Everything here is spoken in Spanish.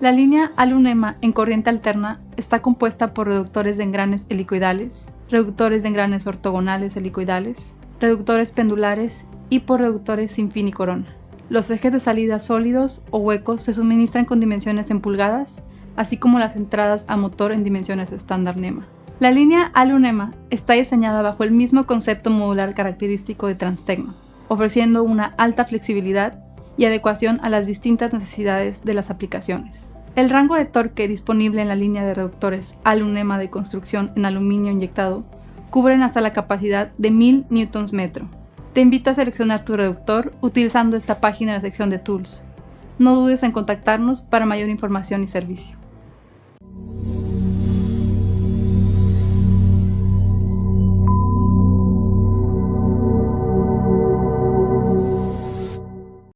La línea Alunema en corriente alterna está compuesta por reductores de engranes helicoidales, reductores de engranes ortogonales helicoidales, reductores pendulares y por reductores sin fin y corona. Los ejes de salida sólidos o huecos se suministran con dimensiones en pulgadas, así como las entradas a motor en dimensiones estándar NEMA. La línea Alunema está diseñada bajo el mismo concepto modular característico de Transtecno, ofreciendo una alta flexibilidad y adecuación a las distintas necesidades de las aplicaciones. El rango de torque disponible en la línea de reductores Alunema de construcción en aluminio inyectado cubren hasta la capacidad de 1000 Nm. Te invito a seleccionar tu reductor utilizando esta página en la sección de Tools. No dudes en contactarnos para mayor información y servicio.